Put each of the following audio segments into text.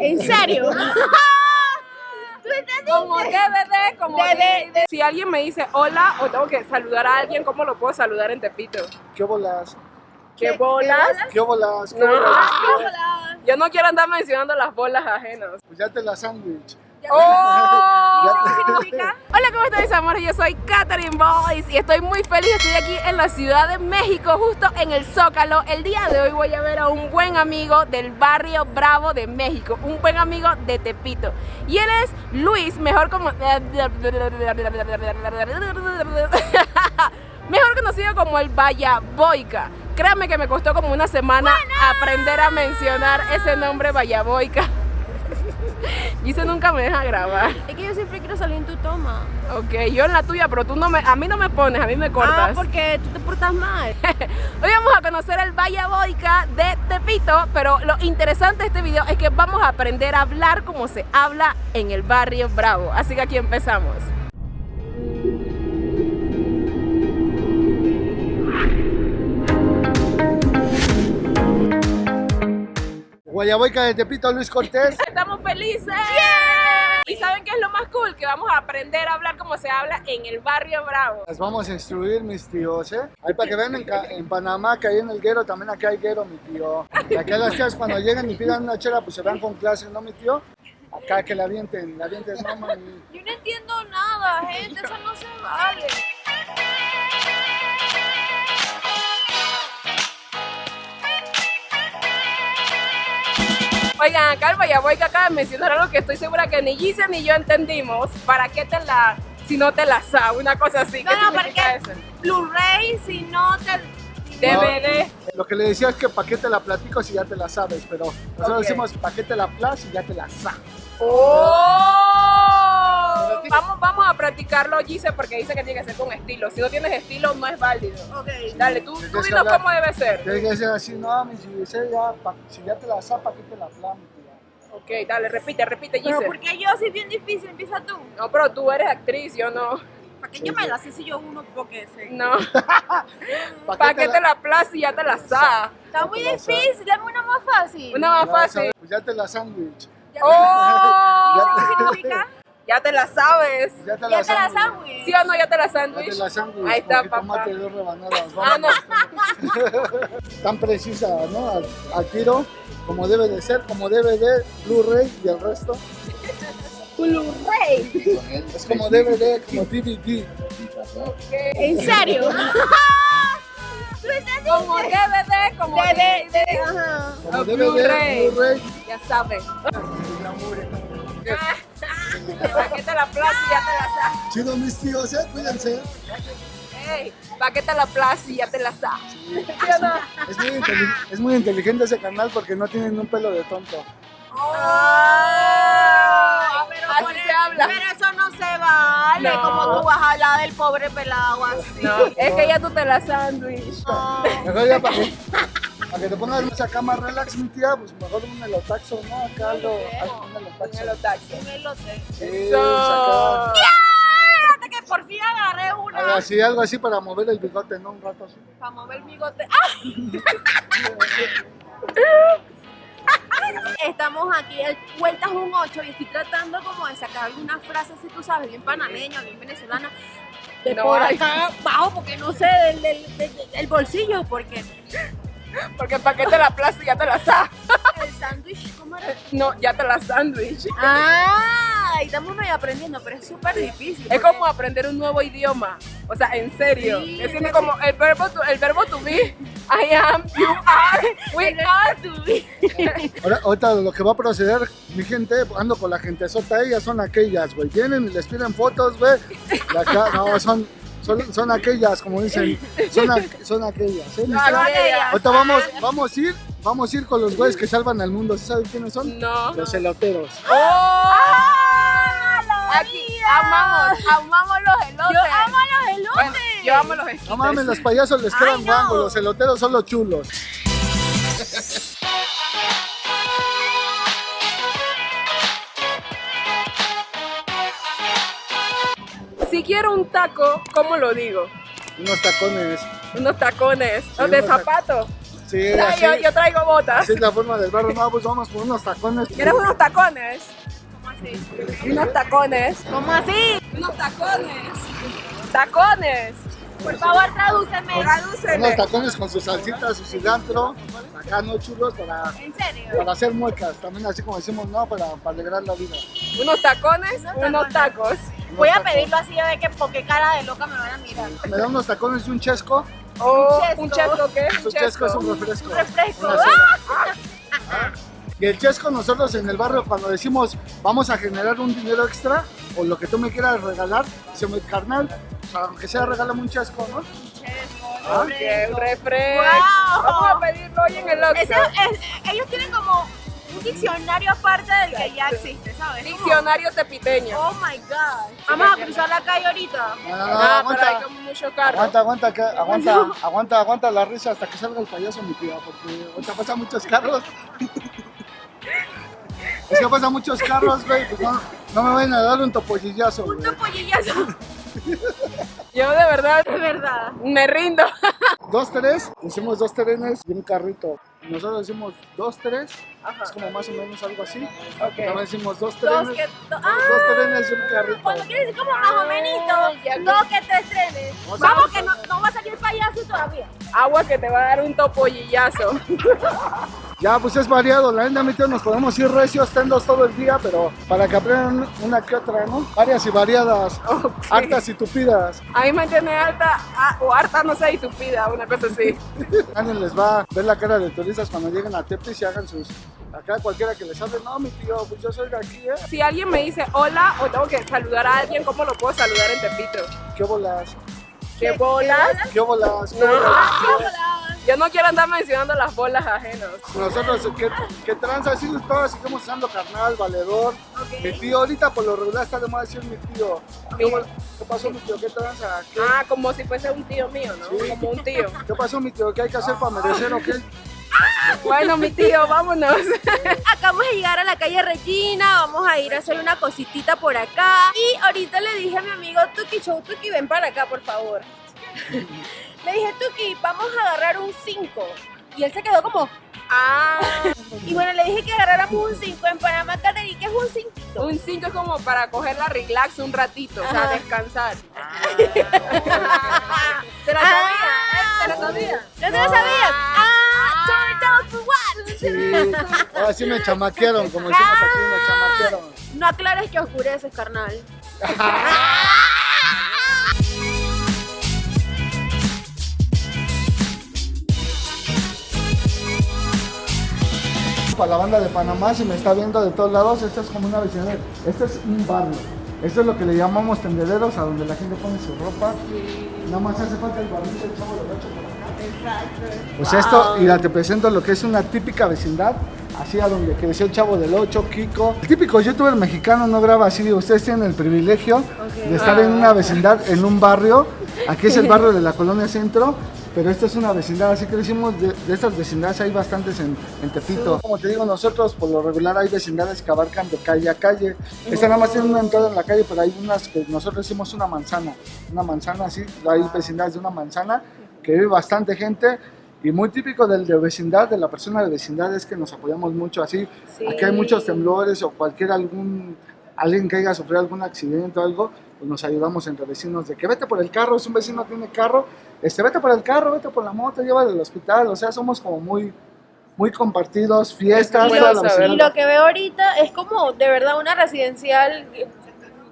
¿En serio? Como DVD, como DVD. DVD. Si alguien me dice hola o tengo que saludar a alguien, ¿cómo lo puedo saludar en Tepito? ¿Qué bolas? ¿Qué bolas? ¿Qué bolas? ¿Qué No. bolas? Yo no quiero andar mencionando las bolas ajenas. Pues ya te la sándwich. ¡Oh! Hola, ¿cómo están mis amores? Yo soy Katherine Boys y estoy muy feliz. Estoy aquí en la Ciudad de México, justo en el Zócalo. El día de hoy voy a ver a un buen amigo del barrio Bravo de México, un buen amigo de Tepito. Y él es Luis, mejor como... Mejor conocido como el Vallaboica. Créanme que me costó como una semana aprender a mencionar ese nombre Vallaboica. Y eso nunca me deja grabar. Es que yo siempre quiero salir en tu toma. Ok, yo en la tuya, pero tú no me, a mí no me pones, a mí me cortas. Ah, porque tú te portas mal. Hoy vamos a conocer el Valle Boica de Tepito, pero lo interesante de este video es que vamos a aprender a hablar como se habla en el barrio Bravo. Así que aquí empezamos. Guayaboica de Tepito, Luis Cortés. Estamos felices. Y saben qué es lo más cool, que vamos a aprender a hablar como se habla en el barrio Bravo. Las vamos a instruir, mis tíos, ¿eh? Ahí para que vean en, en Panamá, que ahí en el Guero también aquí hay Guero, mi tío. Y aquí a las tías cuando lleguen y pidan una chela, pues se van con clase, ¿no, mi tío? Acá que la avienten, la avienten, no, mami. Yo no entiendo nada, Oigan, acá el Vallaboica acaba de mencionar algo que estoy segura que ni Gise ni yo entendimos. ¿Para qué te la, si no te la sa? Una cosa así. ¿Qué No, no, significa porque eso? Blu-ray, si no te. DVD. Lo que le decía es que pa' qué te la platico si ya te la sabes, pero nosotros decimos pa' qué te la plas si ya te la sa. ¡Oh! Vamos, vamos a practicarlo, Gise, porque dice que tiene que ser con estilo. Si no tienes estilo, no es válido. Ok. Dale, tú, tú que dinos hablar. cómo debe ser. Tienes que decir así, no, mi ya, pa- si ya te la sa, pa' qué te la tía. Ok, dale, repite, repite, Pero Gise. porque yo soy bien difícil, empieza tú. No, pero tú eres actriz, yo no. ¿Para qué yo me la sé si yo uno porque sé? No. ¿Para qué te la plaza y ya te la sa? Está muy difícil, dame una más fácil. Una más fácil. Pues ya te la sándwich. ¡Oh! ¿Qué significa? Ya te la sabes. Ya te la sándwich. sándwich. ¿Sí o no? Ya te la Ya te sándwich. la sándwich. Ahí está, papá. Tómate dos rebanadas. Ah, no. vámonos. Tan precisa, ¿no? Al, al tiro, como debe de ser, como debe de Blu-ray y el resto. Blu-ray. Es como debe de, como DVD. ¿En serio? Como DVD, como De, de, DVD. de, ajá. Como Ah, Blu-ray. de Blu-ray. Ya sabes. ¿Para qué te la plaza y ya te la sa? Chido, mis tíos, ¿eh? Cuídense. Ey, ¿para qué te la plaza y ya te la sa? ¿Sí no? Es muy, inteli- es muy inteligente ese canal porque no tienen un pelo de tonto. Ah, pero así por se eso- habla. Pero eso no se vale. No. Como tú vas a hablar del pobre pelado así. No, es que ya tú te la sándwich. No. Mejor ya para para que te pongas acá más relax, mi tía, pues mejor un melotaxo, ¿no? Acá algo, algo, un taxi. Un elote. Sí, Eso. que por fin agarré algo una así, algo así para mover el bigote, ¿no? Un rato así. para mover el bigote. ¡Ah! Estamos aquí, el vueltas un 8 y estoy tratando como de sacar algunas frases, si tú sabes, bien panameña, bien venezolana. De No por hay. acá abajo, porque no sé, del, del, del- del bolsillo, porque Porque ¿para qué te la y ya te la sa? el sándwich, ¿cómo era? No, ya te la sándwich. Ah, y estamos medio aprendiendo, pero es súper difícil. Es porque- como aprender un nuevo idioma. O sea, en serio. Sí, es como el verbo, to, el verbo to be. I am, you are, we are. Ahora, ahorita lo que va a proceder, mi gente, ando con la gente sota, ellas son aquellas, güey. Vienen y les piden fotos, güey. Y acá, no, son, son, son aquellas, como dicen. Son, a- son aquellas, ¿eh? No. Ahorita vamos, vamos a ir, vamos a ir con los güeyes que salvan al mundo. ¿Sí saben quiénes son? No. Los eloteros. ¡Oh! ¡Ah, la Aquí amamos, amamos los elotes. Yo amo los elotes. Bueno, yo amo los esquites. No mames, los payasos les quedan no. guangos, los eloteros son los chulos. Si quiero un taco, ¿cómo lo digo? Unos tacones. Unos tacones. Sí, de unos zapato. Sí, así, yo, yo traigo botas. así es la forma del barrio. No, pues vamos por unos tacones. ¿Quieres unos tacones? ¿Cómo así? Unos tacones. ¿Cómo así? Unos tacones. Tacones. Por favor, tradúceme. Unos Tradúcele. tacones con su salsita, su cilantro. Acá no churros para, ¿En serio? para hacer muecas. También así como decimos, no, para, para alegrar la vida. Unos tacones, unos tacos. Voy a tacos. pedirlo así a ver que por qué cara de loca me van a mirar. Me dan unos tacones y un chesco. O chesco. un chesco, ¿qué? Un chesco es un refresco. Un refresco. Ah. Y el chesco nosotros en el barrio cuando decimos vamos a generar un dinero extra o lo que tú me quieras regalar, se me carnal, o sea, aunque sea regálame un chesco, ¿no? Ok, un refresco. Wow. Vamos a pedirlo hoy en el Oxxo. Ellos tienen como un diccionario aparte del que ya existe, ¿sabes? Diccionario tepiteño. Oh my god. Vamos a cruzar la calle ahorita. No, no, no, Ah, pero hay aguanta, como mucho carro. aguanta, aguanta, que- aguanta, aguanta, aguanta la risa hasta que salga el payaso mi tía, porque ahorita pasan muchos carros. Es que pasan muchos carros, güey, pues no, no me vayan a dar un topollillazo, güey. Un topolillazo. Yo de verdad De verdad. me rindo. Dos, tres, decimos dos trenes y un carrito. Nosotros decimos dos, tres, es como más o menos algo así. También decimos dos Dos trenes, que. do- dos Ah, trenes y un carrito. cuando quieres decir como más o menos. Dos que te estrenes. O sea, Vamos que no, no va a salir payaso todavía. Agua que te va a dar un topollillazo. Ya, pues es variado, la neta, mi tío, nos podemos ir recios, tendos todo el día, pero para que aprendan una que otra, ¿no? Varias y variadas, Ok. hartas y tupidas. A mí me tiene alta o harta, no sé, y tupida, una cosa así. Nadie les va a ver la cara de turistas cuando lleguen a Tepis y hagan sus... Acá cualquiera que les hable, no, mi tío, pues yo soy de aquí, ¿eh? Si alguien me dice hola o tengo que saludar a alguien, ¿cómo lo puedo saludar en Tepito? ¿Qué bolas? ¿Qué bolas? ¿Qué bolas? ¿Qué No. bolas? Yo no quiero andar mencionando las bolas ajenas. Nosotros, ¿qué, qué tranza? Sí, todos seguimos usando carnal, valedor. Mi tío, ahorita por lo regular está de moda decir mi tío. ¿Qué, pasó, mi tío? ¿Qué tranza? ¿Qué, Ah, como si fuese un tío mío, ¿no? Sí. Como un tío. ¿Qué pasó, mi tío? ¿Qué hay que hacer para merecer o qué? Bueno, mi tío, vámonos. Acabamos de llegar a la calle Regina, vamos a ir a hacer una cositita por acá. Y ahorita le dije a mi amigo Tuki Show, Tuki, ven para acá, por favor. le dije, Tuki, vamos a agarrar un 5. Y él se quedó como, Ah, y bueno, le dije que agarráramos un 5 en Panamá, Caterí, que es un 5. un 5 es como para coger la relax un ratito, o sea, Ajá. descansar. ¿Se la sabía? ¿Eh? ¿Se la sabía? ¿No se lo sabían? Ah, turn down for what? Sí, ahora sí me chamaquearon, como decimos aquí, me chamaquearon. No aclares que oscureces, carnal. Para la banda de Panamá, si me está viendo de todos lados, esto es como una vecindad. Este es un barrio. Esto es lo que le llamamos tendederos, a donde la gente pone su ropa. Nada más hace falta el barrito del chavo del ocho por acá. Pues esto, y la te presento lo que es una típica vecindad, así a donde creció el chavo del 8, Kiko. El típico youtuber mexicano no graba así, ustedes tienen el privilegio de estar en una vecindad, en un barrio. Aquí es el barrio de la colonia centro, pero esta es una vecindad, así que decimos, de, de estas vecindades hay bastantes en, en Tepito. Como te digo, nosotros por lo regular hay vecindades que abarcan de calle a calle. Esta nada más tiene una entrada en la calle, pero hay unas que nosotros decimos una manzana. Una manzana así, hay vecindades de una manzana que vive bastante gente. Y muy típico del de vecindad, de la persona de vecindad, es que nos apoyamos mucho así. Sí. Aquí hay muchos temblores o cualquier algún, alguien que haya sufrido algún accidente o algo, pues nos ayudamos entre vecinos de que vete por el carro, si un vecino tiene carro, este, vete por el carro, vete por la moto, llévalo al hospital, o sea, somos como muy, muy compartidos, fiestas. Y lo que veo ahorita es como de verdad una residencial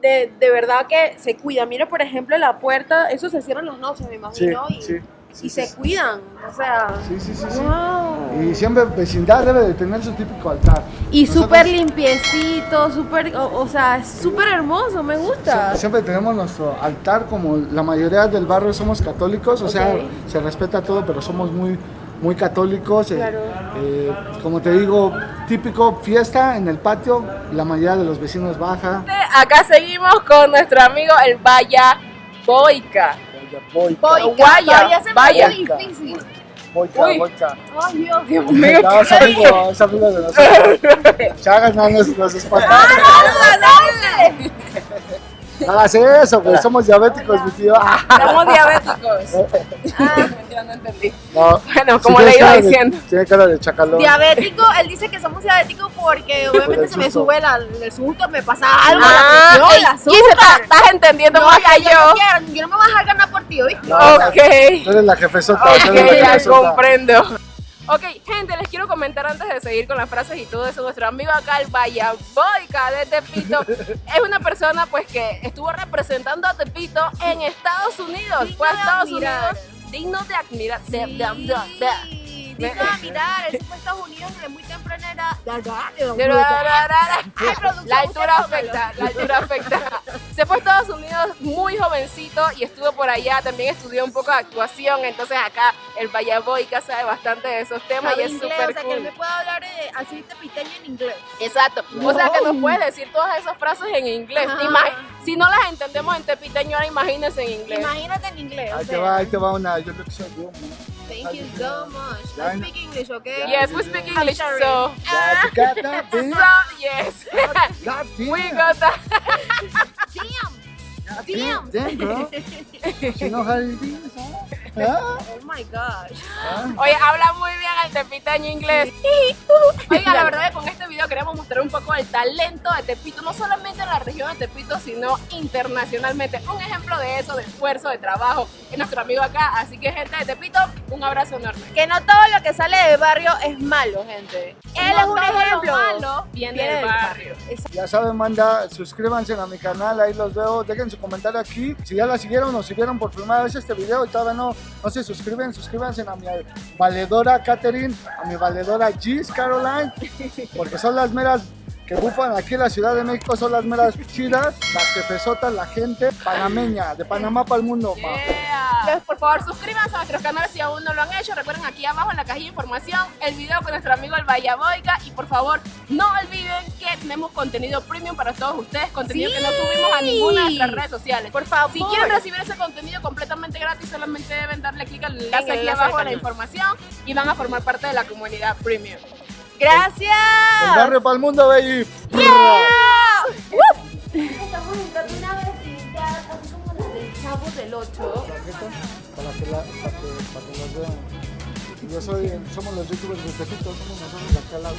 de, de verdad que se cuida. Mira, por ejemplo, la puerta, eso se cierra en las noches, me Sí, imagino, y, sí, y sí, se sí, cuidan. O sea, sí, sí, sí, sí. wow. Y siempre vecindad debe de tener su típico altar. Y súper limpiecito, súper, o, o sea, súper hermoso, me gusta. Siempre, siempre tenemos nuestro altar, como la mayoría del barrio somos católicos, o sea, Ok. se respeta todo, pero somos muy, muy católicos. eh, Claro. eh, como te digo, típico fiesta en el patio, la mayoría de los vecinos baja. Acá seguimos con nuestro amigo el Vaya Boica. Boica, Boica, Guaya, todavía se me vaya. difícil. boica, Uy. boica. Ay, Dios. Dios mío, No, es amigo, es amigo de nosotros. Chagas, no nos, nos espantaron. No hagas eso, güey, somos diabéticos, mi tío. Ah. somos diabéticos. mentira, no entendí. No. Bueno, como le iba cara de- diciendo. tiene cara de chacalón. Diabético, él dice que somos diabéticos porque obviamente el se me sube la- el susto, me pasa algo, Ah, la presión, ey, la Gise, estás, azúcar. estás entendiendo No, más que yo, yo. no quiero, yo no me voy a dejar ganar por ti, ¿oíste? No, Ok. Tú eres la jefesota. tú Ok, eres la ya comprendo. Ok, gente, les quiero comentar antes de seguir con las frases y todo eso. Nuestro amigo acá, el Vallaboica de Tepito, es una persona pues que estuvo representando a Tepito en Estados Unidos. Digno Fue a Estados admirar. Unidos digno de admirar. de- Sí, de- de- de- digno de mirar, él se fue a Estados Unidos desde muy temprana edad. La altura afecta, la altura afecta. Se fue a Estados Unidos muy jovencito y estuvo por allá, también estudió un poco de actuación, entonces acá el Vallaboica sabe bastante de esos temas y es inglés, súper o sea, que él cool. me puede hablar de, así tepiteño en inglés. Exacto. O sea que nos puedes decir todas esas frases en inglés. Ajá. Si no las entendemos en tepiteño, ahora imagínense en inglés. Imagínate en inglés. o Ahí te va, ahí te va una. Yo creo que soy yo. Thank you so much. I speak English, okay? Yes, we speak English, so, that, so yes, God we damn. got that. Damn. God damn. Damn, bro. You know how it is, huh? Ah, Oh my gosh. ah. Oye, habla muy bien el tepiteño inglés. Oiga, la verdad es que con este video queremos mostrar un poco el talento de Tepito, no solamente en la región de Tepito, sino internacionalmente. Un ejemplo de eso, de esfuerzo, de trabajo, es nuestro amigo acá. Así que, gente de Tepito, un abrazo enorme. Que no todo lo que sale del barrio es malo, gente. Él No es un todo lo ejemplo. malo viene del barrio. Ya saben, manda, suscríbanse a mi canal, ahí los veo, dejen su comentario aquí. Si ya la siguieron o si vieron por primera vez este video y todavía no, no se suscriben, suscríbanse a mi valedora Catherine, a mi valedora Gis Caroline, porque son las meras que bufan aquí en la Ciudad de México, son las meras chidas, las jefesotas, la gente panameña, de Panamá para el mundo. Yeah. Entonces, por favor, suscríbanse a nuestros canales si aún no lo han hecho. Recuerden aquí abajo en la cajilla de información el video con nuestro amigo el Vallaboica. Y por favor, no olviden que tenemos contenido premium para todos ustedes, contenido que no subimos a ninguna de nuestras redes sociales. Por favor. Si quieren recibir ese contenido completamente gratis, solamente deben darle clic al enlace aquí abajo en la información y van a formar parte de la comunidad premium. Gracias. El barrio para el mundo, baby. Estamos entrando una vecindad así como la del Chavo del 8. Para que, la, para que, para que los vean. Yo soy, somos los youtubers de Tepito, somos nosotros de acá al lado.